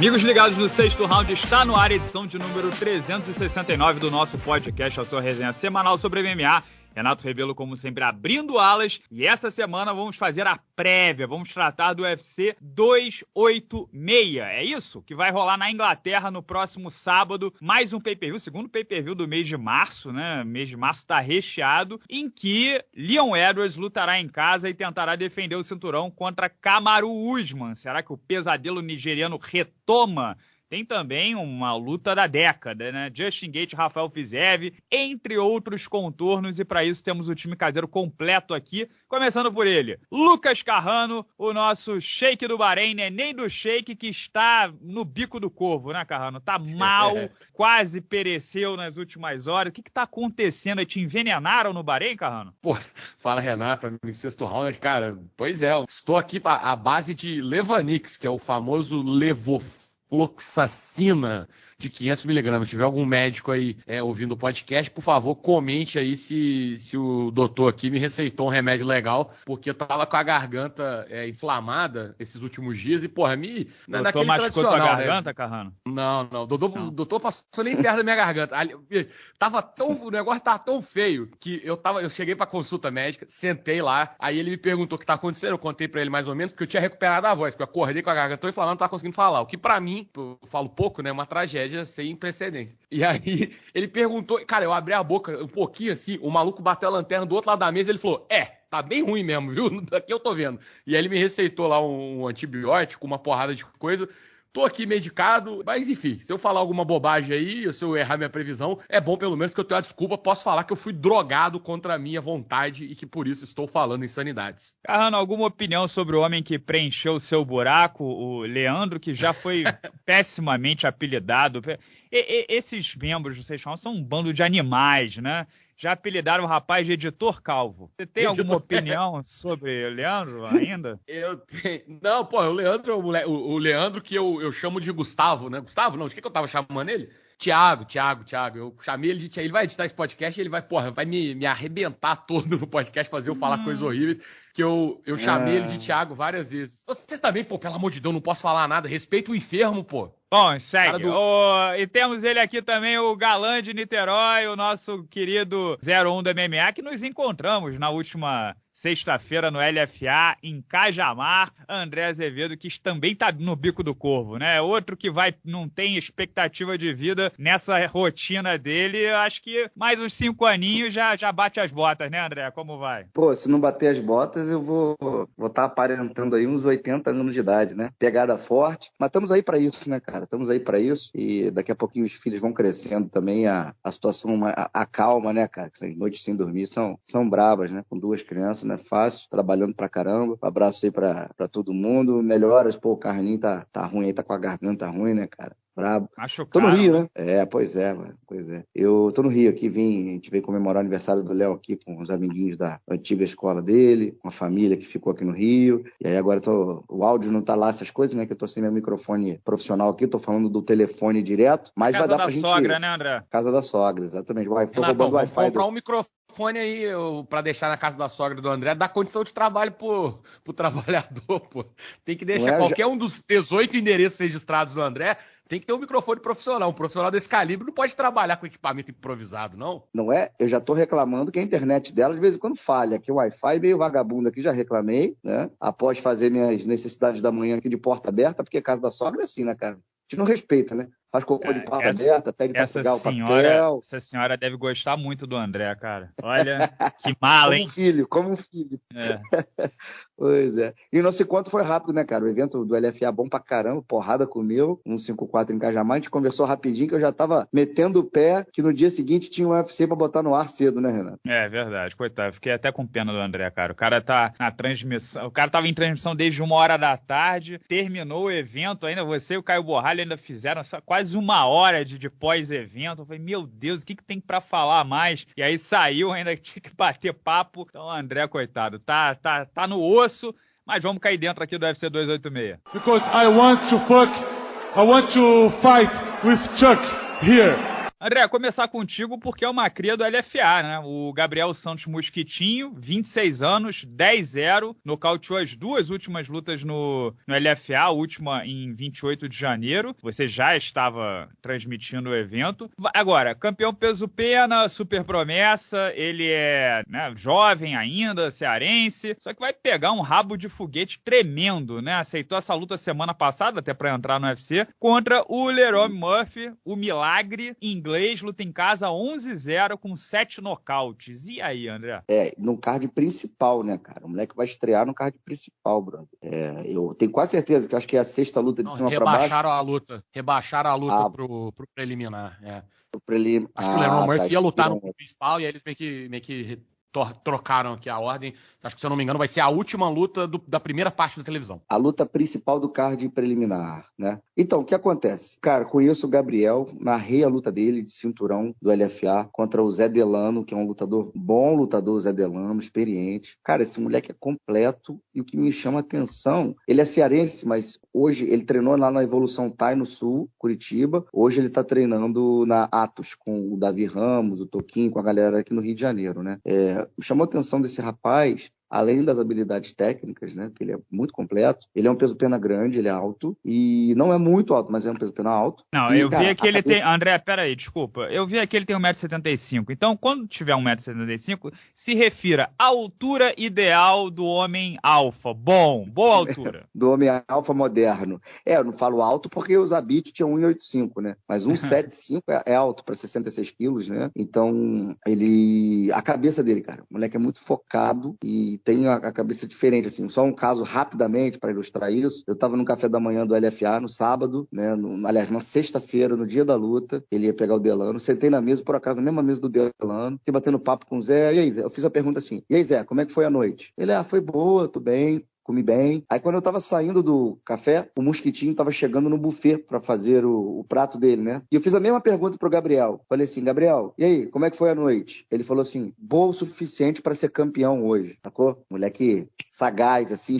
Amigos ligados no sexto round, está no ar a edição de número 369 do nosso podcast, a sua resenha semanal sobre MMA. Renato Rebelo, como sempre, abrindo alas. E essa semana vamos fazer a prévia. Vamos tratar do UFC 286. É isso? Que vai rolar na Inglaterra no próximo sábado. Mais um pay-per-view, segundo pay-per-view do mês de março, né? O mês de março está recheado. Em que Leon Edwards lutará em casa e tentará defender o cinturão contra Kamaru Usman. Será que o pesadelo nigeriano retoma tem também uma luta da década, né? Justin Gate, Rafael Fizev, entre outros contornos, e para isso temos o time caseiro completo aqui, começando por ele, Lucas Carrano, o nosso shake do Bahrein, neném do shake, que está no bico do corvo, né, Carrano? Tá mal, quase pereceu nas últimas horas. O que que tá acontecendo? Te envenenaram no Bahrein, Carrano? Pô, fala Renato, em sexto round, cara, pois é, estou aqui à base de Levanix, que é o famoso Levof fluoxacina de 500 miligramas. Se tiver algum médico aí é, ouvindo o podcast, por favor, comente aí se, se o doutor aqui me receitou um remédio legal, porque eu tava com a garganta é, inflamada esses últimos dias e, porra, me. Doutor naquele machucou tua né? garganta, né? Carrano? Não, não. O doutor, não. doutor passou nem perto da minha garganta. Tava tão. O negócio tava tão feio que eu tava. Eu cheguei pra consulta médica, sentei lá, aí ele me perguntou o que tá acontecendo. Eu contei pra ele mais ou menos, porque eu tinha recuperado a voz, porque eu acordei com a garganta e falando, não tava conseguindo falar. O que pra mim, eu falo pouco, né? É uma tragédia tragédia sem precedentes. E aí ele perguntou, cara, eu abri a boca um pouquinho assim, o maluco bateu a lanterna do outro lado da mesa ele falou: É, tá bem ruim mesmo, viu? Daqui eu tô vendo. E aí ele me receitou lá um antibiótico, uma porrada de coisa. Tô aqui medicado, mas enfim, se eu falar alguma bobagem aí, se eu errar minha previsão, é bom pelo menos que eu tenha a desculpa, posso falar que eu fui drogado contra a minha vontade e que por isso estou falando insanidades. Carrano, alguma opinião sobre o homem que preencheu o seu buraco, o Leandro, que já foi pessimamente apelidado? E, e, esses membros do Seixão são um bando de animais, né? Já apelidaram o rapaz de editor calvo. Você tem editor... alguma opinião sobre o Leandro ainda? Eu tenho. Não, pô, o Leandro, o, Leandro que eu, eu chamo de Gustavo, né? Gustavo, não, de que, que eu tava chamando ele? Tiago, Tiago, Tiago. Eu chamei ele de Tiago. Ele vai editar esse podcast e ele vai, porra, vai me, me arrebentar todo no podcast, fazer eu falar hum. coisas horríveis. Que eu, eu chamei é. ele de Tiago várias vezes. Você também, pô, pelo amor de Deus, não posso falar nada. Respeita o enfermo, pô. Bom, segue. Do... Oh, e temos ele aqui também, o galã de Niterói, o nosso querido 01 do MMA, que nos encontramos na última sexta-feira no LFA, em Cajamar, André Azevedo, que também tá no bico do corvo, né? Outro que vai, não tem expectativa de vida nessa rotina dele. Acho que mais uns cinco aninhos já, já bate as botas, né, André? Como vai? Pô, se não bater as botas, eu vou estar vou tá aparentando aí uns 80 anos de idade, né? Pegada forte. Mas estamos aí para isso, né, cara? Estamos aí para isso. E daqui a pouquinho os filhos vão crescendo também. A, a situação acalma, né, cara? As noites sem dormir são, são bravas, né? Com duas crianças não é fácil, trabalhando pra caramba. Um abraço aí pra, pra todo mundo. Melhoras, pô, o Carlinho tá, tá ruim aí, tá com a garganta ruim, né, cara? Brabo. Acho tô no Rio, né? É, pois é, mano. Pois é. Eu tô no Rio aqui, vim, a gente veio comemorar o aniversário do Léo aqui com os amiguinhos da antiga escola dele, com a família que ficou aqui no Rio. E aí agora tô, o áudio não tá lá essas coisas, né? Que eu tô sem meu microfone profissional aqui, tô falando do telefone direto, mas Casa vai dar pra gente... Casa da sogra, né, André? Casa da sogra, exatamente. Vai, tô Renato, roubando Wi-Fi. comprar do... um microfone aí para deixar na casa da sogra do André, dá condição de trabalho pro, pro trabalhador, pô. Tem que deixar é, qualquer já... um dos 18 endereços registrados do André tem que ter um microfone profissional. Um profissional desse calibre não pode trabalhar com equipamento improvisado, não. Não é? Eu já estou reclamando que a internet dela de vez em quando falha, que o Wi-Fi meio vagabundo aqui, já reclamei, né? Após fazer minhas necessidades da manhã aqui de porta aberta, porque casa da sogra é assim, né, cara? A gente não respeita, né? Faz cocô de porta aberta, pede pra pegar senhora, o papel. Essa senhora deve gostar muito do André, cara. Olha, que mala, hein? Como um filho, como um filho. É. pois é. E o nosso encontro foi rápido, né, cara? O evento do LFA bom pra caramba, porrada comeu, 154 em Cajamar, a gente conversou rapidinho que eu já tava metendo o pé que no dia seguinte tinha um UFC pra botar no ar cedo, né, Renato? É, verdade, coitado. Fiquei até com pena do André, cara. O cara tá na transmissão, o cara tava em transmissão desde uma hora da tarde, terminou o evento ainda, você e o Caio Borralho ainda fizeram quase quase uma hora de, de pós-evento. Eu falei, meu Deus, o que, que tem para falar mais? E aí saiu, ainda tinha que bater papo. Então, André, coitado, tá, tá, tá no osso, mas vamos cair dentro aqui do UFC 286. Because I want to fuck, I want to fight with Chuck here. André, começar contigo porque é uma cria do LFA, né? O Gabriel Santos Mosquitinho, 26 anos, 10-0, nocauteou as duas últimas lutas no, no LFA, a última em 28 de janeiro. Você já estava transmitindo o evento. Agora, campeão peso pena, super promessa, ele é né, jovem ainda, cearense, só que vai pegar um rabo de foguete tremendo, né? Aceitou essa luta semana passada, até para entrar no UFC, contra o Leroy Murphy, o milagre inglês inglês, luta em casa 11-0 com 7 nocautes. E aí, André? É, no card principal, né, cara? O moleque vai estrear no card principal, brother. É, eu tenho quase certeza que acho que é a sexta luta de Não, cima para baixo. Rebaixaram a luta. Rebaixaram a luta ah, pro, pro preliminar. É. Pro prelim... Acho que o Leroy ah, Murphy tá, ia lutar no principal e aí eles meio que, meio que trocaram aqui a ordem. Acho que, se eu não me engano, vai ser a última luta do, da primeira parte da televisão. A luta principal do card preliminar, né? Então, o que acontece? Cara, conheço o Gabriel, narrei a luta dele de cinturão do LFA contra o Zé Delano, que é um lutador, bom lutador, Zé Delano, experiente. Cara, esse moleque é completo e o que me chama atenção, ele é cearense, mas hoje ele treinou lá na Evolução Thai no Sul, Curitiba. Hoje ele tá treinando na Atos com o Davi Ramos, o Toquinho, com a galera aqui no Rio de Janeiro, né? É, chamou a atenção desse rapaz além das habilidades técnicas, né, que ele é muito completo, ele é um peso pena grande, ele é alto, e não é muito alto, mas é um peso pena alto. Não, e, eu cara, vi que ele cabeça... tem, André, peraí, desculpa, eu vi que ele tem 1,75m, então quando tiver 1,75m, se refira à altura ideal do homem alfa, bom, boa altura. do homem alfa moderno. É, eu não falo alto porque os Zabit tinham 1,85, né, mas 1,75 é, é alto para 66 quilos, né, então ele, a cabeça dele, cara, o moleque é muito focado e tem a, cabeça diferente, assim. Só um caso rapidamente para ilustrar isso. Eu estava no café da manhã do LFA no sábado, né? No, aliás, na sexta-feira, no dia da luta, ele ia pegar o Delano. Sentei na mesa, por acaso, na mesma mesa do Delano, fiquei batendo papo com o Zé. E aí? Eu fiz a pergunta assim: E aí, Zé, como é que foi a noite? Ele, ah, foi boa, tô bem comi bem. Aí quando eu tava saindo do café, o mosquitinho tava chegando no buffet para fazer o, o, prato dele, né? E eu fiz a mesma pergunta pro Gabriel. Falei assim, Gabriel, e aí, como é que foi a noite? Ele falou assim, boa o suficiente para ser campeão hoje, sacou? Moleque sagaz, assim,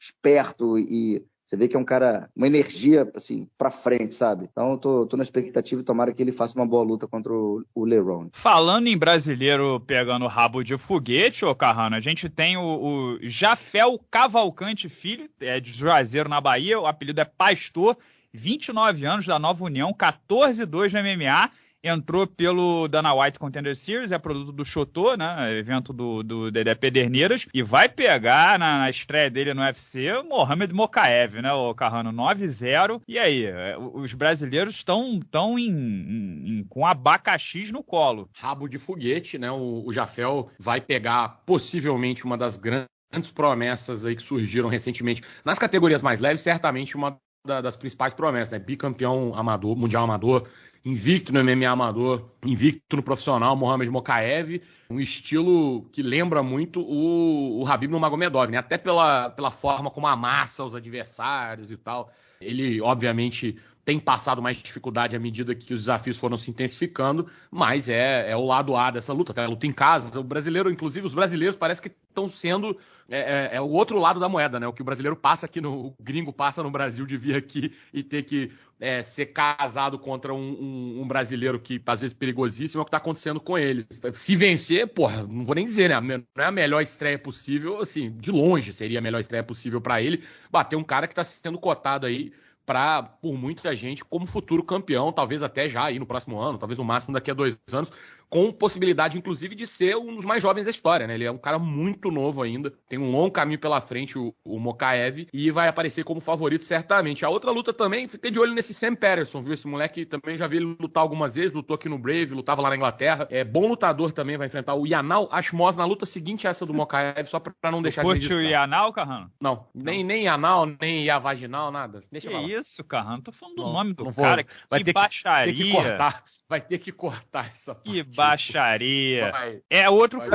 esperto e você vê que é um cara, uma energia, assim, pra frente, sabe? Então eu tô, tô na expectativa e tomara que ele faça uma boa luta contra o, o Leron. Falando em brasileiro pegando rabo de foguete, ô Carrano, a gente tem o, o Jafel Cavalcante Filho, é de Juazeiro, na Bahia, o apelido é Pastor, 29 anos da Nova União, 14-2 no MMA entrou pelo Dana White Contender Series, é produto do Chotô, né? Evento do, do Dedé Pederneiras, e vai pegar na, na estreia dele no UFC Mohamed Mokaev, né? O Carrano 9-0. E aí, é, os brasileiros estão tão em, em, com abacaxis no colo. Rabo de foguete, né? O, o Jafel vai pegar possivelmente uma das grandes promessas aí que surgiram recentemente nas categorias mais leves, certamente uma das principais promessas, né? Bicampeão amador, mundial amador, invicto no MMA amador, invicto no profissional, Mohamed Mokaev, um estilo que lembra muito o, o Habib Nurmagomedov, né? Até pela, pela forma como amassa os adversários e tal. Ele, obviamente, tem passado mais dificuldade à medida que os desafios foram se intensificando, mas é, é o lado A dessa luta, tá? a luta em casa. O brasileiro, inclusive, os brasileiros parece que estão sendo é, é, é, o outro lado da moeda, né? O que o brasileiro passa aqui no. O gringo passa no Brasil de vir aqui e ter que é, ser casado contra um, um, um, brasileiro que, às vezes, perigosíssimo, é o que está acontecendo com eles. Se vencer, porra, não vou nem dizer, né? Não é a melhor estreia possível, assim, de longe seria a melhor estreia possível para ele. Bater um cara que está sendo cotado aí para, por muita gente, como futuro campeão, talvez até já aí no próximo ano, talvez no máximo daqui a dois anos, com possibilidade, inclusive, de ser um dos mais jovens da história, né? Ele é um cara muito novo ainda, tem um longo caminho pela frente, o, o Mokaev, e vai aparecer como favorito certamente. A outra luta também, fiquei de olho nesse Sam Patterson, viu? Esse moleque também já vi ele lutar algumas vezes, lutou aqui no Brave, lutava lá na Inglaterra. É bom lutador também, vai enfrentar o Yanal Ashmos na luta seguinte essa do Mokaev, só pra não deixar de Curte o Yanal, Carrano? Não, nem, nem Yanal, nem Yavaginal, nada. Deixa que isso, Carrano? Tô falando do não, nome do cara. Vai que ter baixaria. Que, ter que cortar vai ter que cortar essa parte. Que baixaria. Vai. É outro vai.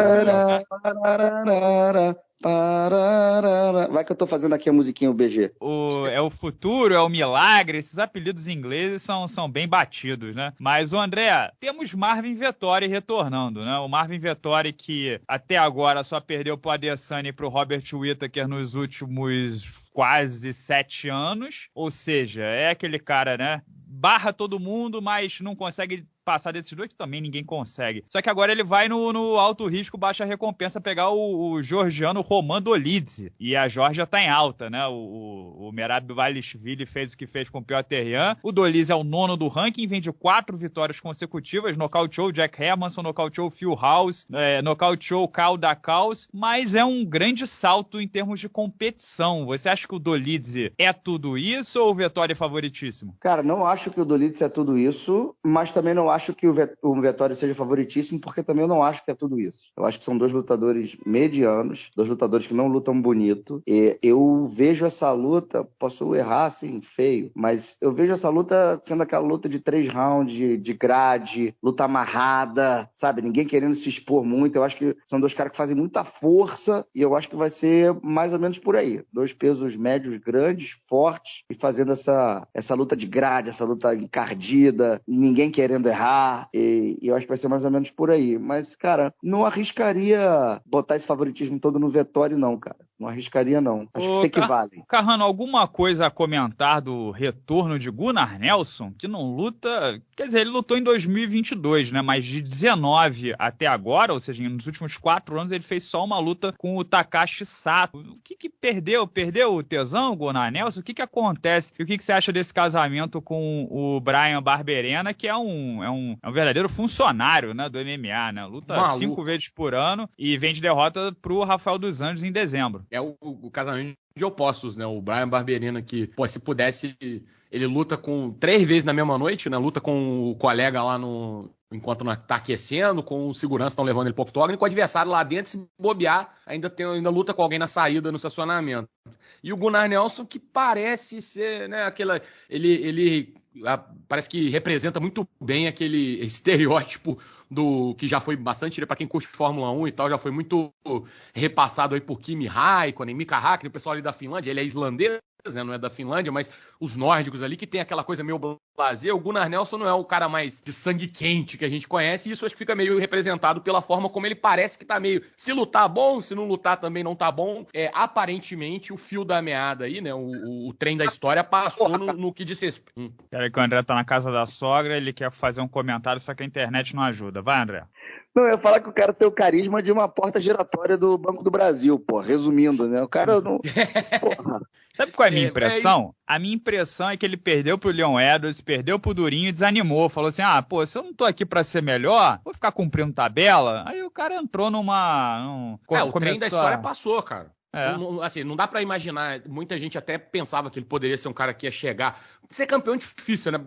Vai que eu tô fazendo aqui a musiquinha o BG. O, é o futuro, é o milagre. Esses apelidos ingleses são, são bem batidos, né? Mas, o André, temos Marvin Vettori retornando, né? O Marvin Vettori que até agora só perdeu pro Adesanya e pro Robert Whittaker nos últimos quase sete anos. Ou seja, é aquele cara, né? Barra todo mundo, mas não consegue passar desses dois, que também ninguém consegue. Só que agora ele vai no, no alto risco, baixa recompensa, pegar o, o georgiano Roman Dolidze. E a Georgia tá em alta, né? O, o, o Merab Valishvili fez o que fez com o Piotr Terrian. O Dolidze é o nono do ranking, vem de quatro vitórias consecutivas, nocauteou Jack Hermanson, nocauteou Phil House, é, nocauteou Kyle Dakaus, mas é um grande salto em termos de competição. Você acha que o Dolidze é tudo isso ou o Vettori é favoritíssimo? Cara, não acho que o Dolidze é tudo isso, mas também não acho que o, Vettori seja favoritíssimo, porque também eu não acho que é tudo isso. Eu acho que são dois lutadores medianos, dois lutadores que não lutam bonito. E eu vejo essa luta, posso errar assim, feio, mas eu vejo essa luta sendo aquela luta de três rounds, de, de grade, luta amarrada, sabe? Ninguém querendo se expor muito. Eu acho que são dois caras que fazem muita força e eu acho que vai ser mais ou menos por aí. Dois pesos médios grandes, fortes e fazendo essa, essa luta de grade, essa luta encardida, ninguém querendo errar. E, e eu acho que vai ser mais ou menos por aí. Mas, cara, não arriscaria botar esse favoritismo todo no Vettori, não, cara. Não arriscaria, não. Acho Ô, que se equivale. Carrano, alguma coisa a comentar do retorno de Gunnar Nelson, que não luta. Quer dizer, ele lutou em 2022, né? Mas de 19 até agora, ou seja, nos últimos quatro anos, ele fez só uma luta com o Takashi Sato. O que, que perdeu? Perdeu o tesão, Gunnar Nelson? O que, que acontece? E o que, que você acha desse casamento com o Brian Barberena, que é um, é um, é um verdadeiro funcionário né, do MMA, né? Luta Maluco. cinco vezes por ano e vem de derrota pro Rafael dos Anjos em dezembro é o, o casamento de opostos, né? O Brian Barberina que, pô, se pudesse, ele luta com três vezes na mesma noite, né? Luta com o colega lá no enquanto não tá aquecendo, com o segurança estão levando ele pro octógono, e com o adversário lá dentro, se bobear, ainda tem ainda luta com alguém na saída no estacionamento. E o Gunnar Nelson que parece ser, né, aquela ele ele parece que representa muito bem aquele estereótipo do que já foi bastante para quem curte Fórmula 1 e tal, já foi muito repassado aí por Kimi Raikkonen, Mika Hakkinen, o pessoal ali da Finlândia, ele é islandês, né, não é da Finlândia, mas os nórdicos ali que tem aquela coisa meio blazer. O Gunnar Nelson não é o cara mais de sangue quente que a gente conhece, e isso acho que fica meio representado pela forma como ele parece que tá meio. Se lutar bom, se não lutar também não tá bom. É, aparentemente, o fio da meada aí, né? O, o, trem da história passou no, no que disse. Hum. Peraí que o André tá na casa da sogra, ele quer fazer um comentário, só que a internet não ajuda. Vai, André. Não, eu ia falar que o cara tem o carisma de uma porta giratória do Banco do Brasil, pô. Resumindo, né? O cara não. Porra. Sabe qual é a minha é, impressão? A minha impressão é que ele perdeu pro Leon Edwards, perdeu pro Durinho e desanimou. Falou assim: ah, pô, se eu não tô aqui pra ser melhor, vou ficar cumprindo tabela. Aí o cara entrou numa. Num... É, o trem da história passou, cara. É. Não, assim, não dá para imaginar. Muita gente até pensava que ele poderia ser um cara que ia chegar. Ser campeão é difícil, né?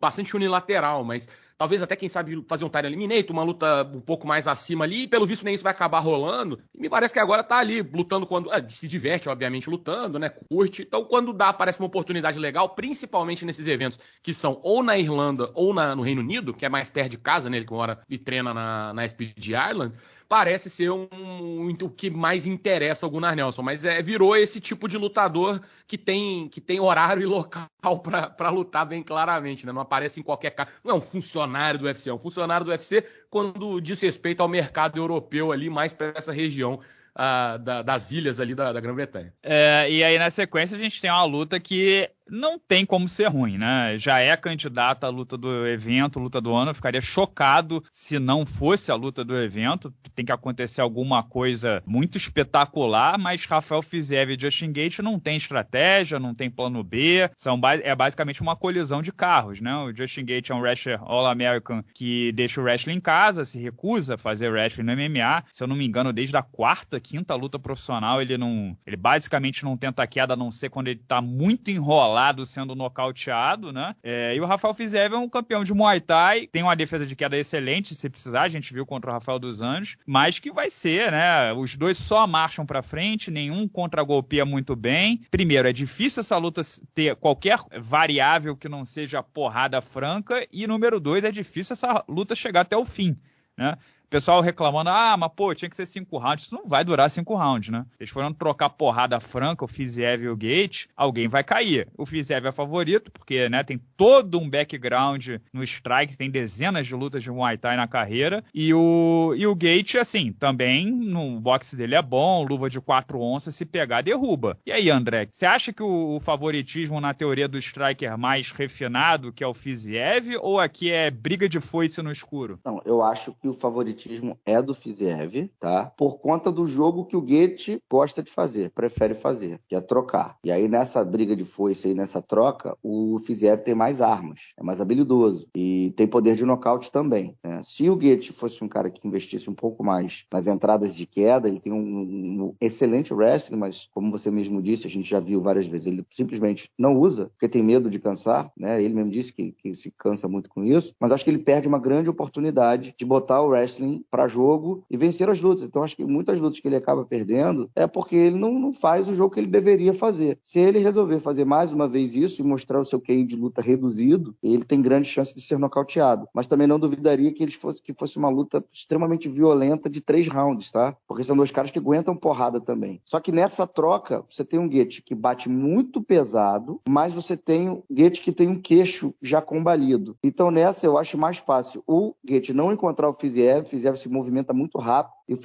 Bastante unilateral, mas Talvez até, quem sabe, fazer um Tyler Eliminator, uma luta um pouco mais acima ali, e pelo visto nem isso vai acabar rolando. E me parece que agora tá ali, lutando quando. É, se diverte, obviamente, lutando, né? Curte. Então, quando dá, parece uma oportunidade legal, principalmente nesses eventos que são ou na Irlanda ou na, no Reino Unido, que é mais perto de casa, né? Ele que mora e treina na, na SPG Ireland parece ser um, um, o que mais interessa ao Gunnar Nelson, mas é, virou esse tipo de lutador que tem, que tem horário e local para lutar bem claramente, né? Não aparece em qualquer caso. Não é um funcionário do UFC, é um funcionário do UFC quando diz respeito ao mercado europeu ali, mais para essa região uh, da, das ilhas ali da, da Grã-Bretanha. É, e aí na sequência a gente tem uma luta que não tem como ser ruim, né? Já é candidata à luta do evento, luta do ano. Eu ficaria chocado se não fosse a luta do evento. Tem que acontecer alguma coisa muito espetacular, mas Rafael Fiziev e Justin Gate não tem estratégia, não tem plano B. São, é basicamente uma colisão de carros, né? O Justin Gate é um wrestler All-American que deixa o wrestling em casa, se recusa a fazer wrestling no MMA. Se eu não me engano, desde a quarta, quinta luta profissional, ele não. Ele basicamente não tenta queda, a não ser quando ele tá muito enrolado lado sendo nocauteado, né? É, e o Rafael Fiziev é um campeão de Muay Thai, tem uma defesa de queda excelente, se precisar, a gente viu contra o Rafael dos Anjos, mas que vai ser, né? Os dois só marcham para frente, nenhum contra-golpeia muito bem. Primeiro, é difícil essa luta ter qualquer variável que não seja porrada franca, e número dois, é difícil essa luta chegar até o fim. Né? Pessoal reclamando, ah, mas pô, tinha que ser cinco rounds. Isso não vai durar cinco rounds, né? Eles foram trocar porrada franca, o Fiziev e o Gate, alguém vai cair. O Fiziev é favorito, porque, né, tem todo um background no strike, tem dezenas de lutas de Muay Thai na carreira. E o, e o Gate, assim, também no boxe dele é bom, luva de quatro onças, se pegar, derruba. E aí, André, você acha que o, o favoritismo na teoria do striker mais refinado, que é o Fiziev, ou aqui é briga de foice no escuro? Não, eu acho que o favoritismo é do Fiziev, tá? Por conta do jogo que o Goethe gosta de fazer, prefere fazer, que é trocar. E aí nessa briga de foice aí, nessa troca, o Fiziev tem mais armas, é mais habilidoso e tem poder de nocaute também. Né? Se o Goethe fosse um cara que investisse um pouco mais nas entradas de queda, ele tem um, um excelente wrestling, mas como você mesmo disse, a gente já viu várias vezes, ele simplesmente não usa, porque tem medo de cansar, né? Ele mesmo disse que, que se cansa muito com isso, mas acho que ele perde uma grande oportunidade de botar o wrestling para jogo e vencer as lutas. Então acho que muitas lutas que ele acaba perdendo é porque ele não, não faz o jogo que ele deveria fazer. Se ele resolver fazer mais uma vez isso e mostrar o seu QI de luta reduzido, ele tem grande chance de ser nocauteado. Mas também não duvidaria que ele fosse que fosse uma luta extremamente violenta de três rounds, tá? Porque são dois caras que aguentam porrada também. Só que nessa troca, você tem um Goethe que bate muito pesado, mas você tem um Goethe que tem um queixo já combalido. Então nessa eu acho mais fácil o Goethe não encontrar o Fiziev, o Fiziev se movimenta muito rápido, e o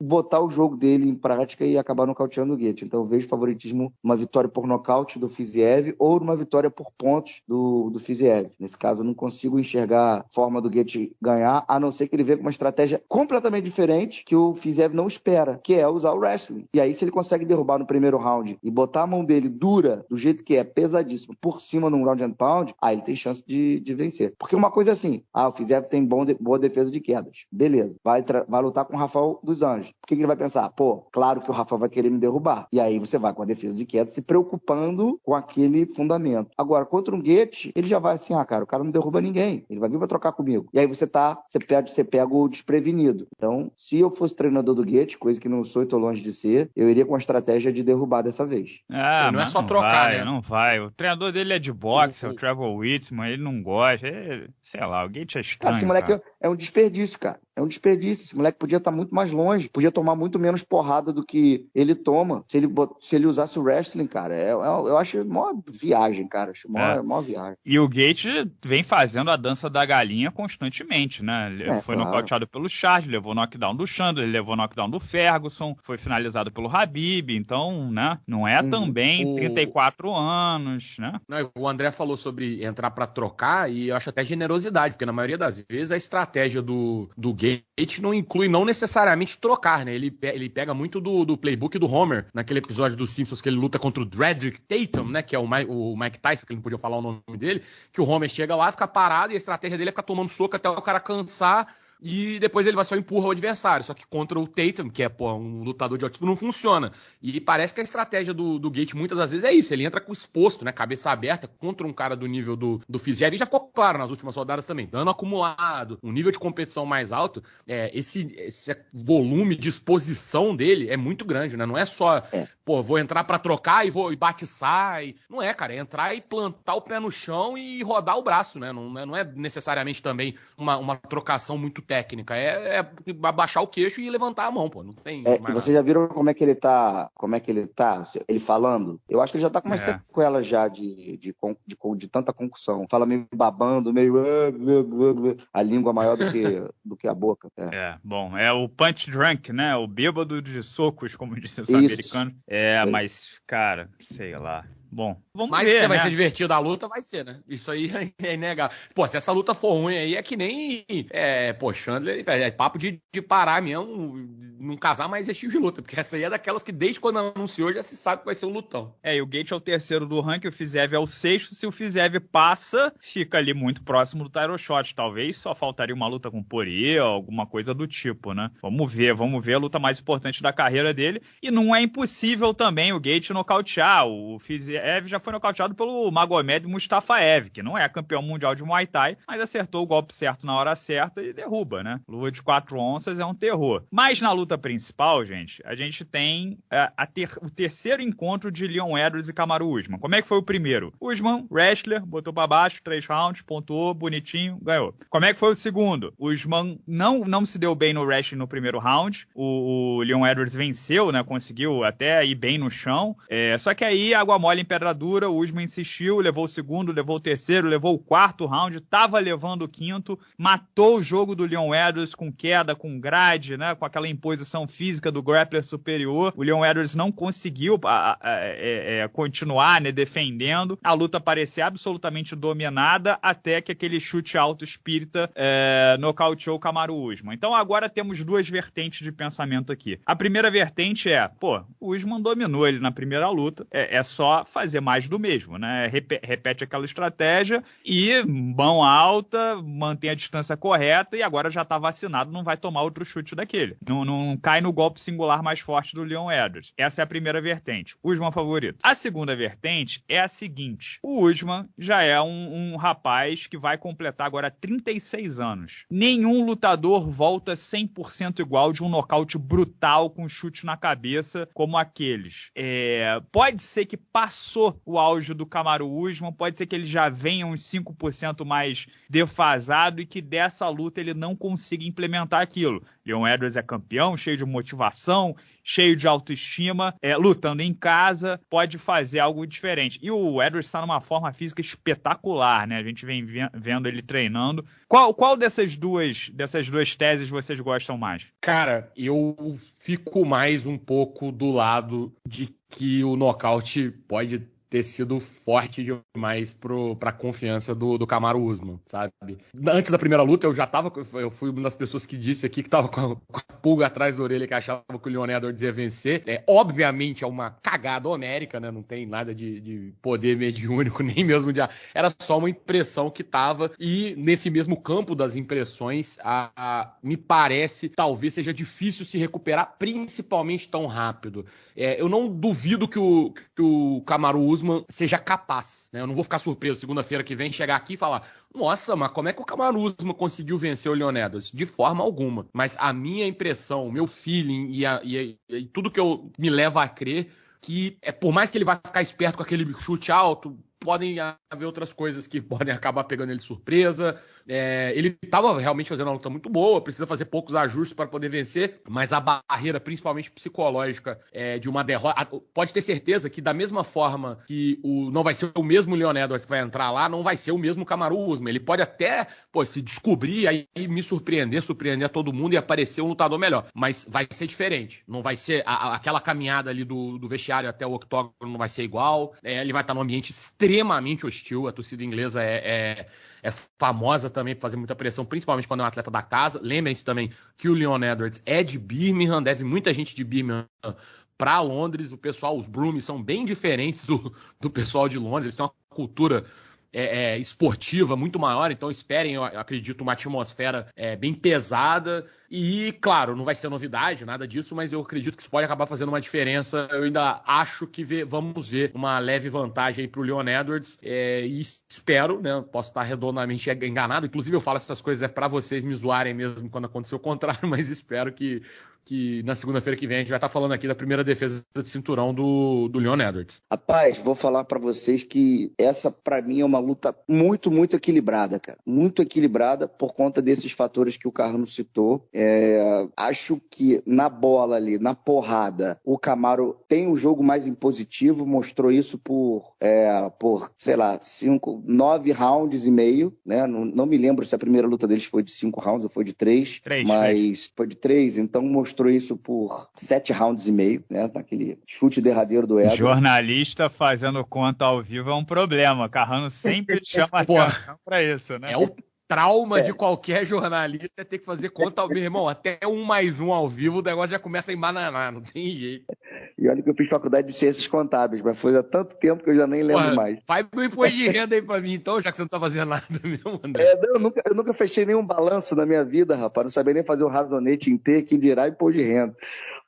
botar o jogo dele em prática e acabar nocauteando o Goethe. Então eu vejo favoritismo uma vitória por nocaute do Fiziev ou uma vitória por pontos do, do Fiziev. Nesse caso eu não consigo enxergar a forma do Goethe ganhar, a não ser que ele venha com uma estratégia completamente diferente que o Fiziev não espera, que é usar o wrestling. E aí se ele consegue derrubar no primeiro round e botar a mão dele dura, do jeito que é, pesadíssimo, por cima num round and pound, aí ele tem chance de, de vencer. Porque uma coisa é assim, ah, o Fiziev tem bom de, boa defesa de quedas. Beleza, vai, vai lutar com o Rafael dos Anjos. Por que, que ele vai pensar? Pô, claro que o Rafael vai querer me derrubar. E aí você vai com a defesa de queda se preocupando com aquele fundamento. Agora, contra um Goethe, ele já vai assim, ah, cara, o cara não derruba ninguém. Ele vai vir pra trocar comigo. E aí você tá, você pega, você pega o desprevenido. Então, se eu fosse treinador do Goethe, coisa que não sou e tô longe de ser, eu iria com a estratégia de derrubar dessa vez. Ah, não é só não trocar, vai, né? Não vai. O treinador dele é de boxe, é o Trevor Whitman, ele não gosta. Ele, sei lá, o Goethe é estranho. Cara, esse moleque cara. é um desperdício, cara. É um desperdício. Esse moleque podia estar muito mais longe, podia tomar muito menos porrada do que ele toma se ele, se ele usasse o wrestling, cara. É, é, eu acho mó viagem, cara. Acho mó, é. mó viagem. E o Gate vem fazendo a dança da galinha constantemente, né? Ele é, foi claro. nocauteado pelo Charles, levou knockdown do Chandler, levou knockdown do Ferguson, foi finalizado pelo Habib, então, né? Não é hum, também o... 34 anos, né? Não, o André falou sobre entrar para trocar e eu acho até generosidade, porque na maioria das vezes a estratégia do, do Gate Gate não inclui não necessariamente trocar, né? Ele, ele pega muito do, do playbook do Homer, naquele episódio dos Simpsons que ele luta contra o Dredrick Tatum, né? Que é o, Mike, o Mike Tyson, que ele não podia falar o nome dele, que o Homer chega lá, fica parado e a estratégia dele é ficar tomando soco até o cara cansar e depois ele vai só empurra o adversário. Só que contra o Tatum, que é pô, um lutador de altíssimo, não funciona. E parece que a estratégia do, do Gate muitas das vezes é isso. Ele entra com exposto, né? Cabeça aberta contra um cara do nível do, do Fiziev. E já ficou claro nas últimas rodadas também. Dano acumulado, um nível de competição mais alto. É, esse, esse volume de exposição dele é muito grande, né? Não é só, é. pô, vou entrar para trocar e vou e bate e sai. Não é, cara. É entrar e plantar o pé no chão e rodar o braço, né? Não, não é necessariamente também uma, uma trocação muito técnica. É, é abaixar o queixo e levantar a mão, pô. Não tem. É, vocês já viram como é que ele tá? Como é que ele tá? Ele falando? Eu acho que ele já tá com uma é. sequela já de, de, de, de, de tanta concussão. Fala meio babando, meio. A língua maior do que, do que a boca. É. é. bom, é o punch drunk, né? O bêbado de socos, como disse o americano. É, mas, cara, sei lá. Bom, vamos Mas ver, que vai né? ser divertido a luta, vai ser, né? Isso aí é inegável. Pô, se essa luta for ruim aí, é que nem, é, pô, Chandler, é, é papo de, de parar mesmo, não casar mais esse tipo de luta, porque essa aí é daquelas que desde quando anunciou já se sabe que vai ser um lutão. É, e o Gate é o terceiro do ranking, o Fizev é o sexto, se o Fizev passa, fica ali muito próximo do Tyro Shot, talvez só faltaria uma luta com Poirier, alguma coisa do tipo, né? Vamos ver, vamos ver a luta mais importante da carreira dele, e não é impossível também o Gate nocautear, o Fizev Ev já foi nocauteado pelo Magomed Mustafaev, que não é campeão mundial de Muay Thai, mas acertou o golpe certo na hora certa e derruba, né? Luva de quatro onças é um terror. Mas na luta principal, gente, a gente tem a, é, a ter, o terceiro encontro de Leon Edwards e Kamaru Usman. Como é que foi o primeiro? Usman, wrestler, botou para baixo, três rounds, pontuou, bonitinho, ganhou. Como é que foi o segundo? Usman não, não se deu bem no wrestling no primeiro round. O, o Leon Edwards venceu, né? Conseguiu até ir bem no chão. É, só que aí, água mole pedra dura, o Usman insistiu, levou o segundo, levou o terceiro, levou o quarto round, tava levando o quinto, matou o jogo do Leon Edwards com queda, com grade, né? Com aquela imposição física do grappler superior. O Leon Edwards não conseguiu a, a, a, é, é, continuar né, defendendo. A luta parecia absolutamente dominada até que aquele chute alto espírita é, nocauteou o Kamaru Usman. Então agora temos duas vertentes de pensamento aqui. A primeira vertente é, pô, o Usman dominou ele na primeira luta, é, é só fazer mais do mesmo, né? repete aquela estratégia e mão alta, mantém a distância correta e agora já tá vacinado, não vai tomar outro chute daquele. Não, não cai no golpe singular mais forte do Leon Edwards. Essa é a primeira vertente. Usman favorito. A segunda vertente é a seguinte: o Usman já é um, um rapaz que vai completar agora 36 anos. Nenhum lutador volta 100% igual de um nocaute brutal com chute na cabeça como aqueles. É, pode ser que passou o auge do Kamaru Usman, pode ser que ele já venha uns 5% mais defasado e que dessa luta ele não consiga implementar aquilo. Leon Edwards é campeão, cheio de motivação, cheio de autoestima, é, lutando em casa, pode fazer algo diferente. E o Edwards está numa forma física espetacular, né? A gente vem vendo ele treinando. Qual, qual dessas duas dessas duas teses vocês gostam mais? Cara, eu fico mais um pouco do lado de que o nocaute pode ter sido forte demais para a confiança do, do Camaro Usman, sabe? Antes da primeira luta, eu já tava. Eu fui uma das pessoas que disse aqui que tava com a, com a pulga atrás da orelha que achava que o Leon Edwards ia vencer. É, obviamente é uma cagada homérica, né? Não tem nada de, de poder mediúnico, nem mesmo de. Era só uma impressão que tava. E nesse mesmo campo das impressões, a, a me parece talvez seja difícil se recuperar, principalmente tão rápido. É, eu não duvido que o, que o Camaro Usman seja capaz. Né? Eu não vou ficar surpreso segunda-feira que vem chegar aqui e falar: nossa, mas como é que o Camaro Usman conseguiu vencer o Leon Edwards? De forma alguma. Mas a minha impressão, o meu feeling e, a, e, e tudo que eu me leva a crer que é por mais que ele vá ficar esperto com aquele chute alto, podem haver outras coisas que podem acabar pegando ele de surpresa. É, ele estava realmente fazendo uma luta muito boa, precisa fazer poucos ajustes para poder vencer, mas a barreira, principalmente psicológica, é, de uma derrota. Pode ter certeza que, da mesma forma que o, não vai ser o mesmo Leon Edwards que vai entrar lá, não vai ser o mesmo Kamaru Usman. Ele pode até pô, se descobrir aí me surpreender, surpreender todo mundo e aparecer um lutador melhor, mas vai ser diferente. Não vai ser a, aquela caminhada ali do, do vestiário até o octógono, não vai ser igual. É, ele vai estar num ambiente extremamente hostil. A torcida inglesa é, é é famosa também por fazer muita pressão, principalmente quando é um atleta da casa. Lembrem-se também que o Leon Edwards é de Birmingham, deve muita gente de Birmingham para Londres. O pessoal, os Broomies, são bem diferentes do, do pessoal de Londres. Eles têm uma cultura é, é, esportiva muito maior, então esperem, eu acredito, uma atmosfera é, bem pesada. E, claro, não vai ser novidade, nada disso, mas eu acredito que isso pode acabar fazendo uma diferença. Eu ainda acho que vê, vamos ver uma leve vantagem para o Leon Edwards. É, e espero, né? Posso estar redondamente enganado. Inclusive, eu falo essas coisas é para vocês me zoarem mesmo quando acontecer o contrário, mas espero que que na segunda-feira que vem a gente vai estar falando aqui da primeira defesa de cinturão do, do Leon Edwards. Rapaz, vou falar para vocês que essa para mim é uma luta muito, muito equilibrada, cara. Muito equilibrada por conta desses fatores que o Carlos citou. É, acho que na bola ali, na porrada, o Camaro tem um jogo mais impositivo, mostrou isso por, é, por sei lá, cinco, nove rounds e meio, né? Não, não, me lembro se a primeira luta deles foi de cinco rounds ou foi de três, três mas foi de três, então mostrou mostrou isso por sete rounds e meio, né? Naquele chute derradeiro do Edson. Jornalista fazendo conta ao vivo é um problema. Carrano sempre chama atenção para isso, né? É o trauma é. de qualquer jornalista é ter que fazer conta ao meu irmão. Até um mais um ao vivo, o negócio já começa a embananar, não tem jeito. E olha que eu fiz faculdade de ciências contábeis, mas foi há tanto tempo que eu já nem lembro Porra, mais. Faz meu imposto de renda aí pra mim, então, já que você não tá fazendo nada mesmo, André. É, não, eu, nunca, eu nunca fechei nenhum balanço na minha vida, rapaz. Não sabia nem fazer um razonete inteiro, que dirá imposto de renda.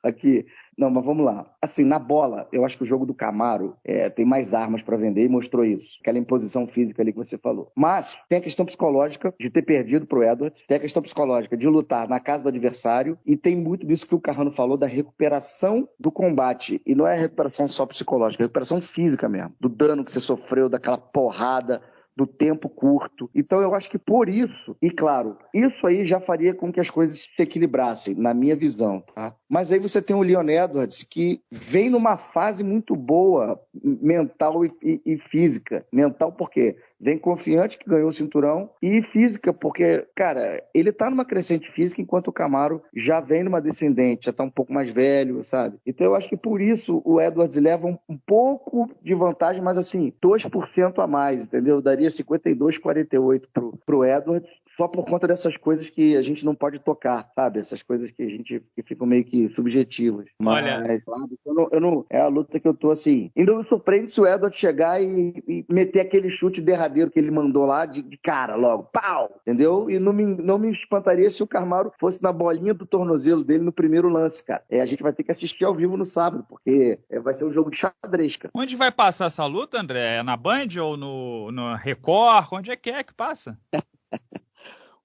Aqui, Não, mas vamos lá. Assim, na bola, eu acho que o jogo do Camaro é, tem mais armas para vender e mostrou isso. Aquela imposição física ali que você falou. Mas tem a questão psicológica de ter perdido pro Edwards, tem a questão psicológica de lutar na casa do adversário e tem muito disso que o Carrano falou da recuperação do combate. E não é recuperação só psicológica, é recuperação física mesmo. Do dano que você sofreu, daquela porrada do tempo curto. Então eu acho que por isso, e claro, isso aí já faria com que as coisas se equilibrassem, na minha visão, tá? Mas aí você tem o Leon Edwards que vem numa fase muito boa mental e, e, e física. Mental por quê? Vem confiante que ganhou o cinturão e física, porque, cara, ele tá numa crescente física enquanto o Camaro já vem numa descendente, já tá um pouco mais velho, sabe? Então eu acho que por isso o Edwards leva um, um pouco de vantagem, mas assim, 2% a mais, entendeu? Daria 52,48 pro, pro Edwards só por conta dessas coisas que a gente não pode tocar, sabe? Essas coisas que a gente que ficam meio que subjetivas. Olha, Mas, sabe? Eu não, eu não, é a luta que eu tô assim. Ainda me surpreende se o Edward chegar e, e meter aquele chute derradeiro que ele mandou lá de, de, cara logo, pau, entendeu? E não me, não me espantaria se o Carmaro fosse na bolinha do tornozelo dele no primeiro lance, cara. É, a gente vai ter que assistir ao vivo no sábado, porque é, vai ser um jogo de xadrez, cara. Onde vai passar essa luta, André? É na Band ou no, no Record? Onde é que é que passa?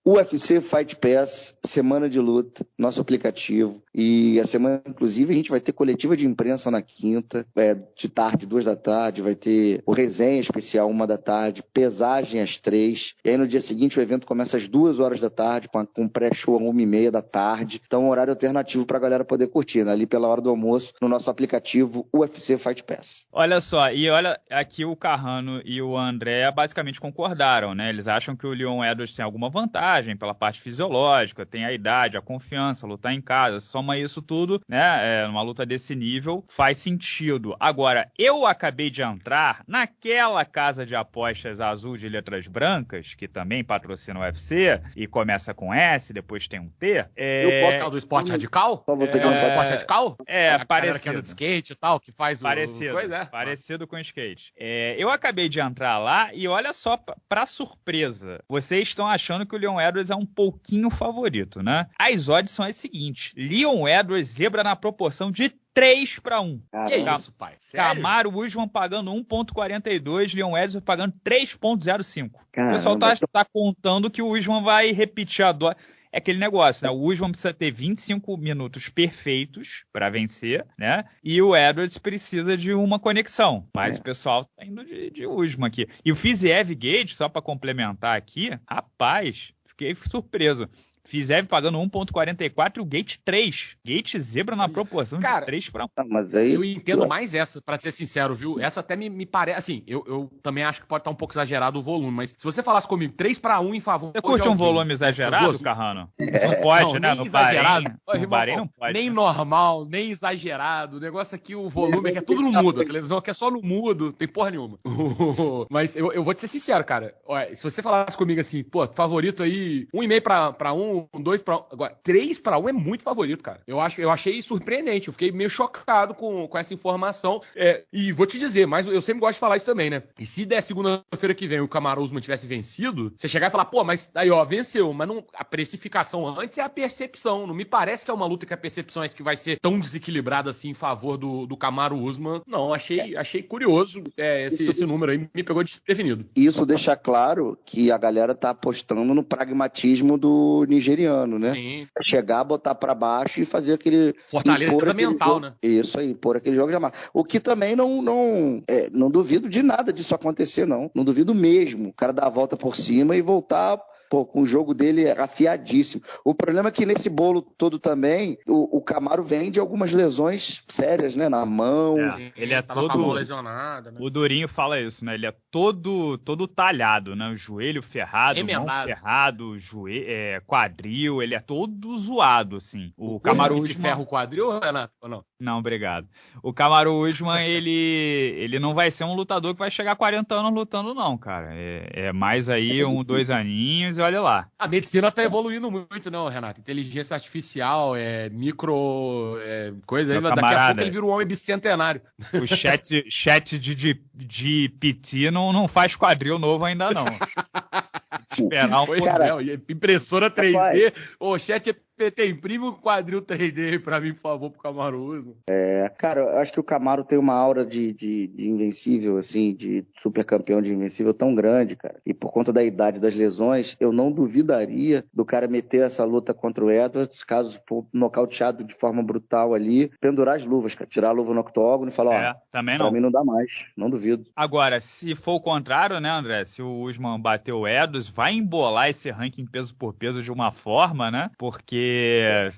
UFC Fight Pass, semana de luta, nosso aplicativo. E a semana, inclusive, a gente vai ter coletiva de imprensa na quinta, é, de tarde, duas da tarde, vai ter o resenha especial, uma da tarde, pesagem às três. E aí no dia seguinte o evento começa às duas horas da tarde, com, com pré-show a uma e meia da tarde. Então, um horário alternativo para a galera poder curtir, né? ali pela hora do almoço, no nosso aplicativo UFC Fight Pass. Olha só, e olha, aqui o Carrano e o André basicamente concordaram, né? Eles acham que o Leon Edwards tem alguma vantagem pela parte fisiológica, tem a idade, a confiança, lutar em casa, soma isso tudo, né? É, numa luta desse nível, faz sentido. Agora, eu acabei de entrar naquela casa de apostas azul de letras brancas, que também patrocina o UFC, e começa com S, depois tem um T. É... E o portal do esporte radical? Só você é... que não esporte radical? É, a parecido. Que anda de skate e tal, que faz parecido, o... Coisa, é. Parecido com skate. É, eu acabei de entrar lá e olha só, pra surpresa, vocês estão achando que o Leon Edwards é um pouquinho favorito, né? As odds são as seguintes: Leon Edwards zebra na proporção de 3 para 1. Que isso, pai? Sério? Camaro Usman pagando 1.42, Leon Edwards pagando 3.05. O pessoal tá, tá, contando que o Usman vai repetir a dose é aquele negócio, né? O Usman precisa ter 25 minutos perfeitos para vencer, né? E o Edwards precisa de uma conexão. Mas é. o pessoal tá indo de, de Usman aqui. E o Fiziev Gate, só para complementar aqui, rapaz, fiquei surpreso. Fizev pagando 1.44 e o Gate 3. Gate zebra na proporção Cara, de 3 para 1. Tá, mas aí... Eu entendo mais essa, para ser sincero, viu? Essa até me, me parece. Assim, eu, eu também acho que pode estar um pouco exagerado o volume, mas se você falasse comigo 3 para 1 em favor. Você curte um volume exagerado, Carrano? É. Não pode, não, né? No exagerado. Bahrein, no Bahrein não pode. Nem né? normal, nem exagerado. O negócio aqui, o volume aqui é tudo no mudo. A televisão aqui é só no mudo, tem porra nenhuma. mas eu, eu vou te ser sincero, cara. Olha, se você falasse comigo assim, pô, favorito aí, 1,5 para 1, 2 para 1. Agora, 3 para 1 é muito favorito, cara. Eu, acho, eu achei surpreendente. Eu fiquei meio chocado com, com essa informação. É, e vou te dizer, mas eu sempre gosto de falar isso também, né? E se der segunda-feira que vem o Camaro Usman tivesse vencido, você chegar e falar, pô, mas aí, ó, venceu. Mas não, a precificação antes é a percepção. Não me parece que é uma luta que a percepção é que vai ser tão desequilibrada assim em favor do, do Camaro Usman. Não, achei, achei curioso é, esse, esse número aí. Me pegou desprevenido. Isso deixa claro que a galera tá apostando no pragmatismo do nigeriano, né? Sim. Chegar, botar para baixo e fazer aquele. Fortaleza mental, jogo, né? Isso aí, pôr aquele jogo de amar. O que também não. Não, é, não duvido de nada disso acontecer, não. Não duvido mesmo. O cara dar a volta por cima e voltar pô, com o jogo dele é afiadíssimo. O problema é que nesse bolo todo também, o, o Camaro vem de algumas lesões sérias, né? Na mão. É, ele é todo. lesionado, né? O Durinho fala isso, né? Ele é todo todo talhado, né? O joelho ferrado, Emendado. mão ferrado, joelho, é, quadril, ele é todo zoado, assim. O, o Camaro Usman... ferra o quadril, Renato, ou não? Não, obrigado. O Camaro Usman, ele, ele não vai ser um lutador que vai chegar a 40 anos lutando, não, cara. É, é mais aí um, dois aninhos e olha lá. A medicina tá evoluindo muito, não, Renato? Inteligência artificial, é, micro. É, coisa aí. Daqui a pouco ele vira um homem bicentenário. O chat, chat de, de, de PT não, não faz quadril novo ainda, não. Esperar um pois é, impressora 3D. O chat PT, imprime o quadril 3D pra mim, por favor, pro Camaro Usman. É, cara, eu acho que o Camaro tem uma aura de, de, de invencível, assim, de super campeão de invencível tão grande, cara. E por conta da idade das lesões, eu não duvidaria do cara meter essa luta contra o Edwards, caso for nocauteado de forma brutal ali, pendurar as luvas, cara. Tirar a luva no octógono e falar, é, ó, também não. pra mim não dá mais, não duvido. Agora, se for o contrário, né, André? Se o Usman bater o Edwards, vai embolar esse ranking peso por peso de uma forma, né? Porque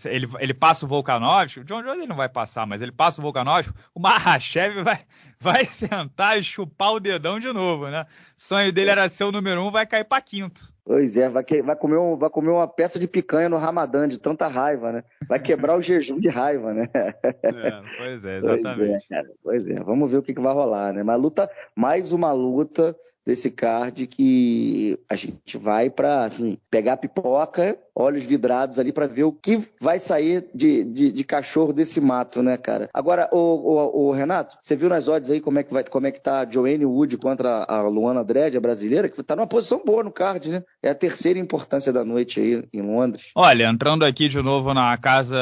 ele, ele passa o Volkanovski, o John Jones ele não vai passar, mas ele passa o Volkanovski, o Mahashev vai, vai sentar e chupar o dedão de novo, né? O sonho dele era ser o número um, vai cair para quinto. Pois é, vai, que, vai, comer um, vai comer uma peça de picanha no Ramadã de tanta raiva, né? Vai quebrar o jejum de raiva, né? É, pois é, exatamente. Pois é, pois é, vamos ver o que, que vai rolar, né? Mas luta, mais uma luta desse card que a gente vai para assim, pegar pipoca olhos vidrados ali para ver o que vai sair de, de, de, cachorro desse mato, né, cara? Agora, o, o, o, Renato, você viu nas odds aí como é que vai, como é que tá a Joanne Wood contra a Luana Dredd, a brasileira, que tá numa posição boa no card, né? É a terceira importância da noite aí em Londres. Olha, entrando aqui de novo na casa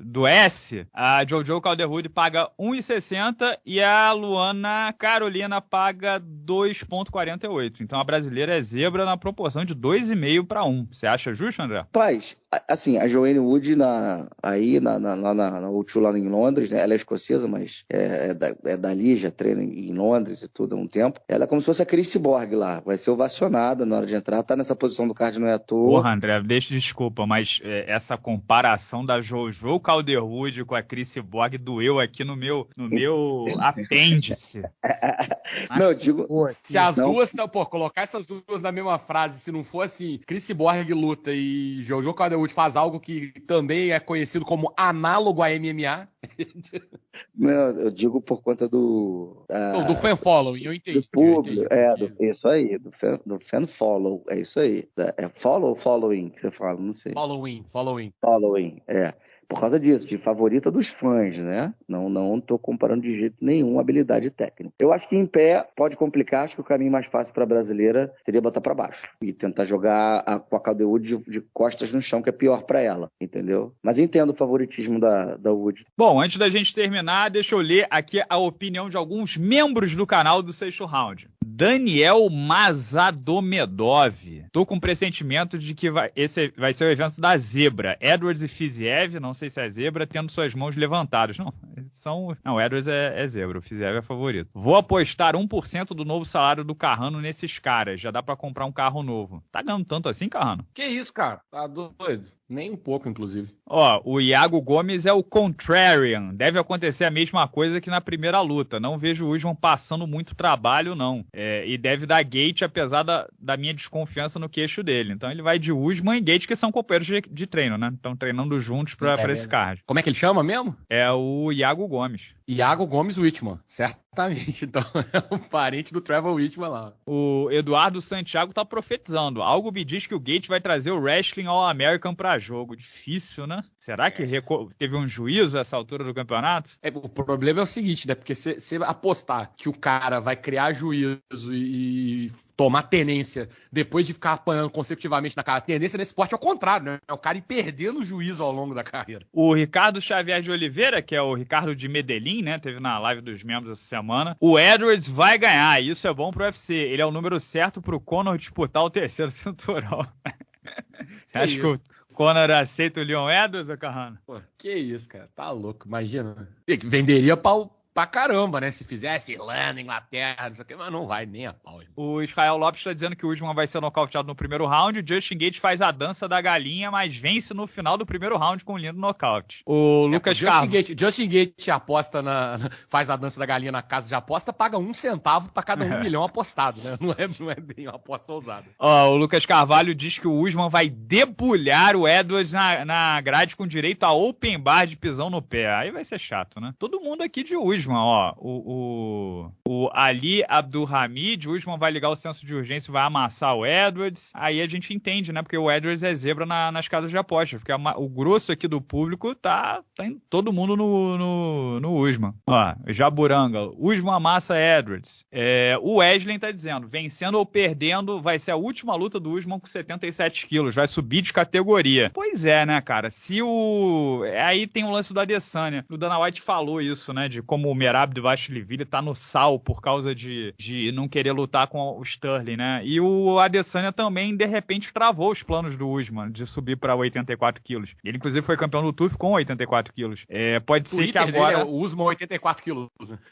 do S, a Jojo Calderwood paga 1,60 e a Luana Carolina paga 2,48. Então a brasileira é zebra na proporção de 2,5 para 1. Você acha justo, André? Rapaz, assim, a Joanne Wood na, aí na, na, na, na, na lá em Londres, né? Ela é escocesa, mas é, é, da, é dali, já treina em Londres e tudo há um tempo. Ela é como se fosse a Chris Borg lá. Vai ser ovacionada na hora de entrar. Tá nessa posição do card, não é à toa. Porra, André, deixa desculpa, mas é, essa comparação da Jojo Calderwood com a Chris Borg doeu aqui no meu, no meu apêndice. não, eu digo. Pô, se as não... duas. Pô, colocar essas duas na mesma frase, se não for assim, Chris Borg luta e Jojo Calderwood faz algo que também é conhecido como análogo a MMA. Não, eu digo por conta do. Uh, do fan following, eu entendi. Do público, é, do, isso aí, do fan, do fan follow, é isso aí. É follow ou following que você fala, não sei. Following, following. Following, é por causa disso, de favorita dos fãs, né? Não não estou comparando de jeito nenhum habilidade técnica. Eu acho que em pé pode complicar, acho que o caminho mais fácil para a brasileira seria botar para baixo e tentar jogar a, com a Caldewood de, de, costas no chão, que é pior para ela, entendeu? Mas entendo o favoritismo da, da Wood. Bom, antes da gente terminar, deixa eu ler aqui a opinião de alguns membros do canal do Sexto Round. Daniel Mazadomedov. Tô com pressentimento de que vai, esse vai ser o evento da zebra. Edwards e Fiziev, não sei se é zebra, tendo suas mãos levantadas. Não, são. Não, Edwards é, é zebra, o Fiziev é favorito. Vou apostar 1% do novo salário do Carrano nesses caras. Já dá para comprar um carro novo. Tá ganhando tanto assim, Carrano? Que isso, cara? Tá doido. Nem um pouco, inclusive. Ó, o Iago Gomes é o contrarian. Deve acontecer a mesma coisa que na primeira luta. Não vejo o Usman passando muito trabalho, não. É, e deve dar gate, apesar da, da minha desconfiança no queixo dele. Então ele vai de Usman e gate, que são companheiros de, de treino, né? Estão treinando juntos pra, é, esse card. Como é que ele chama mesmo? É o Iago Gomes. Iago Gomes Whitman, certo? Exatamente, então é um parente do Trevor Whitman lá. O Eduardo Santiago tá profetizando. Algo me diz que o Gate vai trazer o Wrestling All-American pra jogo. Difícil, né? Será que teve um juízo essa altura do campeonato? É, o problema é o seguinte, né? Porque se apostar que o cara vai criar juízo e tomar tenência depois de ficar apanhando consecutivamente na cara. A tendência nesse esporte é o contrário, né? É o cara ir perdendo o juízo ao longo da carreira. O Ricardo Xavier de Oliveira, que é o Ricardo de Medellín, né? Teve na live dos membros essa semana. O Edwards vai ganhar. Isso é bom pro UFC. Ele é o número certo pro Conor disputar o terceiro cinturão. Você acha que o Conor aceita o Leon Edwards, Carrano? Pô, que isso, cara. Tá louco. Imagina. Venderia pau pra caramba, né? Se fizesse Irlanda, Inglaterra, não sei o que, mas não vai nem a pau. O Israel Lopes está dizendo que o Usman vai ser nocauteado no primeiro round. O Justin Gate faz a dança da galinha, mas vence no final do primeiro round com um lindo nocaute. O é, Lucas Justin Gate, Justin Gate aposta na, faz a dança da galinha na casa de aposta, paga um centavo para cada um é. milhão apostado, né? Não é, não é bem uma aposta ousada. Ó, o Lucas Carvalho diz que o Usman vai debulhar o Edwards na, na grade com direito a open bar de pisão no pé. Aí vai ser chato, né? Todo mundo aqui de Usman Usman, ó, o, o, o Ali Abdulhamid, o Usman vai ligar o senso de urgência vai amassar o Edwards. Aí a gente entende, né? Porque o Edwards é zebra na, nas casas de apostas. Porque o grosso aqui do público tá, tá todo mundo no, no, no Usman. Ó, Jaburanga, Usman amassa Edwards. É, o Wesley tá dizendo, vencendo ou perdendo, vai ser a última luta do Usman com 77 quilos. Vai subir de categoria. Pois é, né, cara? Se o. Aí tem o lance do Adesanya. O Dana White falou isso, né? De como o Merab do Vastiliville tá no sal por causa de, de não querer lutar com o Sterling, né? E o Adesanya também, de repente, travou os planos do Usman de subir para 84 quilos. Ele, inclusive, foi campeão do TUF com 84 quilos. É, pode ser que agora. É o Usman 84 quilos.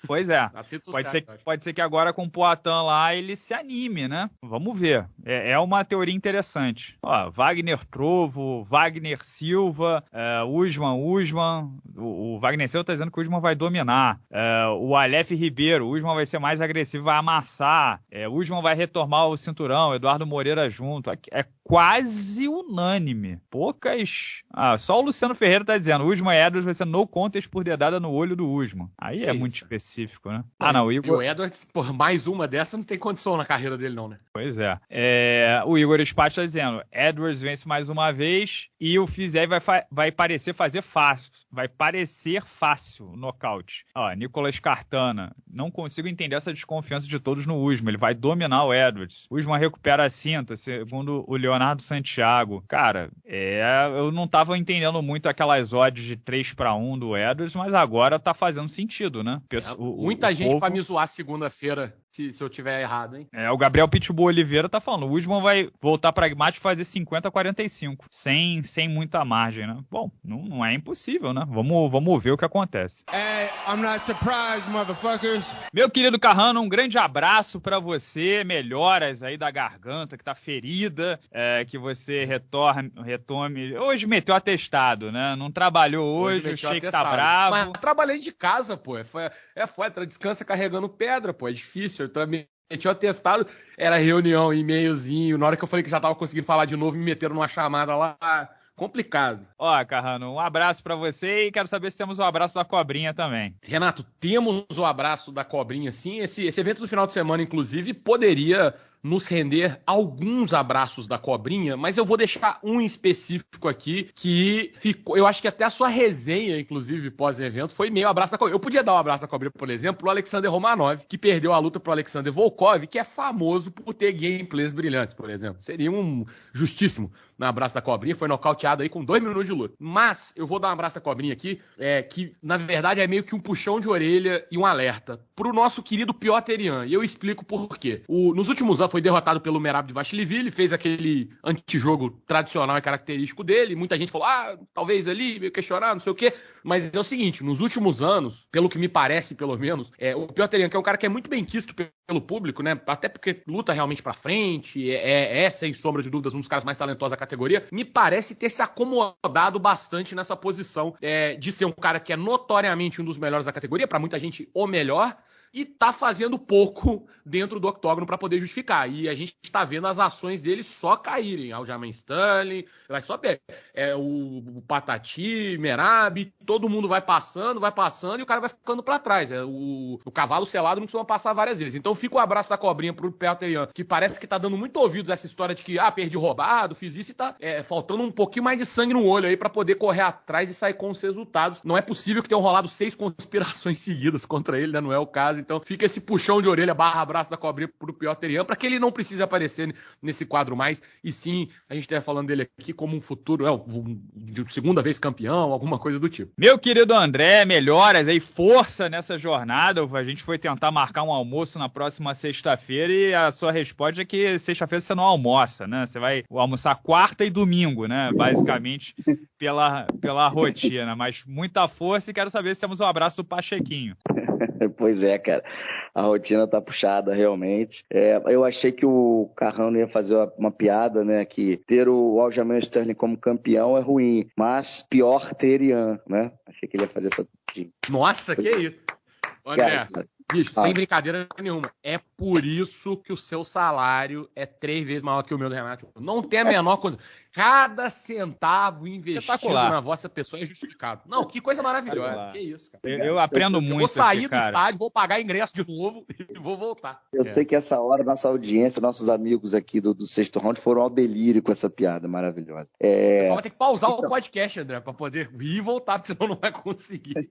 Pois é. Pode ser, pode ser que agora com o Poatan lá ele se anime, né? Vamos ver. É, é uma teoria interessante. Ó, Wagner Trovo, Wagner Silva, é, Usman, Usman. O, o, Wagner Silva tá dizendo que o Usman vai dominar. É, o Aleph Ribeiro, o Usman vai ser mais agressivo, vai amassar. É, o Usman vai retomar o cinturão, Eduardo Moreira junto. É quase unânime. Poucas. Ah, só o Luciano Ferreira tá dizendo: Usman Edwards vai ser no contest por dedada no olho do Usman. Aí é, é muito específico, né? Ah, não, o Igor. E o Edwards, por mais uma dessa, não tem condição na carreira dele, não, né? Pois é. é o Igor Spati tá dizendo: Edwards vence mais uma vez e o Fizé vai, vai parecer fazer fácil. Vai parecer fácil o nocaute. Ó, Nicolas Cartana. Não consigo entender essa desconfiança de todos no Usman. Ele vai dominar o Edwards. O Usman recupera a cinta, segundo o Leonardo Santiago. Cara, é, eu não tava entendendo muito aquelas odds de 3 para 1 do Edwards, mas agora tá fazendo sentido, né? É, o, muita o gente povo... para me zoar segunda-feira se, se eu tiver errado, hein? É, o Gabriel Pitbull Oliveira tá falando, o Usman vai voltar pragmático e fazer 50 a 45, sem, sem muita margem, né? Bom, não, não é impossível, né? Vamos, vamos ver o que acontece. Hey, I'm not surprised, motherfuckers. Meu querido Carrano, um grande abraço para você, melhoras aí da garganta que tá ferida, é, que você retorne, retome. Hoje meteu atestado, né? Não trabalhou hoje, hoje achei que tá bravo. Mas trabalhei de casa, pô. É, foi, é foda, descansa carregando pedra, pô. É difícil eu também tinha testado, era reunião, e-mailzinho. Na hora que eu falei que já tava conseguindo falar de novo, me meteram numa chamada lá. Complicado. Ó, Carrano, um abraço para você e quero saber se temos o um abraço da cobrinha também. Renato, temos o abraço da cobrinha, sim. Esse, esse evento do final de semana, inclusive, poderia nos render alguns abraços da cobrinha, mas eu vou deixar um específico aqui que ficou. Eu acho que até a sua resenha, inclusive, pós-evento, foi meio abraço da cobrinha. Eu podia dar um abraço da cobrinha, por exemplo, pro Alexander Romanov, que perdeu a luta pro Alexander Volkov, que é famoso por ter gameplays brilhantes, por exemplo. Seria um justíssimo no abraço da cobrinha, foi nocauteado aí com dois minutos de luta. Mas eu vou dar um abraço da cobrinha aqui, é, que na verdade é meio que um puxão de orelha e um alerta pro nosso querido Piotr Ian. E eu explico por quê. O, nos últimos anos foi derrotado pelo Merab de Vastiliville, fez aquele antijogo tradicional e característico dele. Muita gente falou, ah, talvez ali, meio questionar, não sei o quê. Mas é o seguinte, nos últimos anos, pelo que me parece, pelo menos, é, o Piotr Ian, que é um cara que é muito bem quisto pelo público, né? Até porque luta realmente pra frente, é, é, é sem sombra de dúvidas um dos caras mais talentosos da categoria, me parece ter se acomodado bastante nessa posição é, de ser um cara que é notoriamente um dos melhores da categoria, para muita gente o melhor, e tá fazendo pouco dentro do octógono para poder justificar. E a gente está vendo as ações dele só caírem. Aljamain Stanley, vai só é, o, o Patati, Merab, todo mundo vai passando, vai passando e o cara vai ficando para trás. É, o, o, cavalo selado não costuma passar várias vezes. Então fica o abraço da cobrinha pro Peter que parece que tá dando muito ouvidos essa história de que, ah, perdi roubado, fiz isso e tá é, faltando um pouquinho mais de sangue no olho aí para poder correr atrás e sair com os resultados. Não é possível que tenham rolado seis conspirações seguidas contra ele, né? Não é o caso. Então fica esse puxão de orelha barra abraço da cobrinha pro Piotr Ian, para que ele não precise aparecer nesse quadro mais. E sim, a gente esteja falando dele aqui como um futuro, é, de segunda vez campeão, alguma coisa do tipo. Meu querido André, melhoras aí, força nessa jornada. A gente foi tentar marcar um almoço na próxima sexta-feira e a sua resposta é que sexta-feira você não almoça, né? Você vai almoçar quarta e domingo, né? Basicamente, pela, pela rotina. Mas muita força e quero saber se temos um abraço do Pachequinho. pois é, cara. A rotina tá puxada, realmente. É, eu achei que o Carrano ia fazer uma, uma piada, né? Que ter o Aljamain Sterling como campeão é ruim, mas pior ter Ian, né? Achei que ele ia fazer essa. Nossa, que isso! André, cara, Bicho, ah. sem brincadeira nenhuma. É por isso que o seu salário é três vezes maior que o meu do Renato. Não tem a menor coisa. Cada centavo investido na vossa pessoa é justificado. Não, que coisa maravilhosa. Que isso, cara. Eu, eu aprendo eu, muito. Eu vou sair aqui, do estádio, vou pagar ingresso de novo e vou voltar. Eu é. sei que essa hora nossa audiência, nossos amigos aqui do, do sexto round foram ao delírio com essa piada maravilhosa. É... Só vai ter que pausar então... o podcast, André, para poder ir e voltar, porque senão não vai conseguir.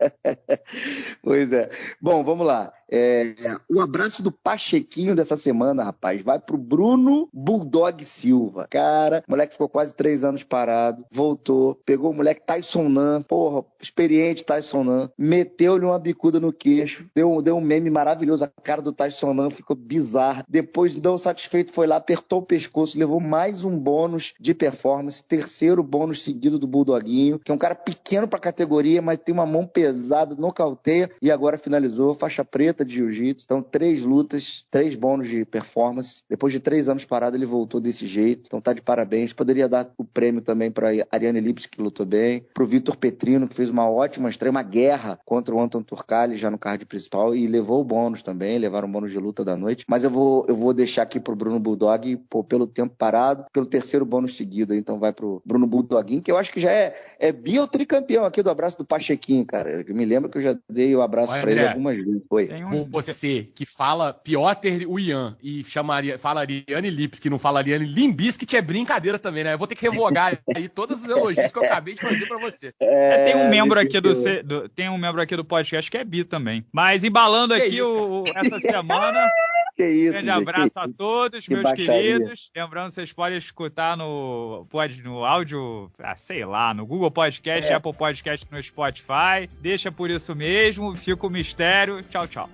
pois é. Bom, vamos lá. É, o abraço do Pachequinho dessa semana, rapaz, vai pro Bruno Bulldog Silva. Cara, moleque ficou quase três anos parado, voltou, pegou o moleque Tyson Nan, porra, experiente Tyson Nan, meteu-lhe uma bicuda no queixo, deu, deu um meme maravilhoso, a cara do Tyson Nan ficou bizarra. Depois, não satisfeito, foi lá, apertou o pescoço, levou mais um bônus de performance, terceiro bônus seguido do Bulldoguinho, que é um cara pequeno pra categoria, mas tem uma mão pesada, nocauteia e agora finalizou, faixa preta de jiu-jitsu. Então, três lutas, três bônus de performance. Depois de três anos parado, ele voltou desse jeito. Então, tá de parabéns. Poderia dar o prêmio também para Ariane Lips, que lutou bem. Para o Vitor Petrino, que fez uma ótima estreia, uma guerra contra o Anton Turcali, já no card principal. E levou o bônus também, levaram o bônus de luta da noite. Mas eu vou, eu vou deixar aqui pro Bruno Bulldog, pô, pelo tempo parado, pelo terceiro bônus seguido. Então, vai pro Bruno Bulldoguinho, que eu acho que já é, é bi ou tricampeão aqui do abraço do Pachequinho, cara. Eu me lembro que eu já dei o abraço para ele algumas vezes. Oi. Tem um você que fala Piotr Uyan e chamaria, fala Ariane Lips, que não fala Ariane Limbiskit, é brincadeira também, né? Eu vou ter que revogar aí todos os elogios que eu acabei de fazer pra você. É, tem um membro aqui do, do, tem um membro aqui do podcast que é bi também. Mas embalando aqui isso, o, essa semana Que isso, Grande abraço a todos, que meus baixaria. queridos. Lembrando, vocês podem escutar no, pode, no áudio, ah, sei lá, no Google Podcast, é. Apple Podcast no Spotify. Deixa por isso mesmo, fica o mistério. Tchau, tchau.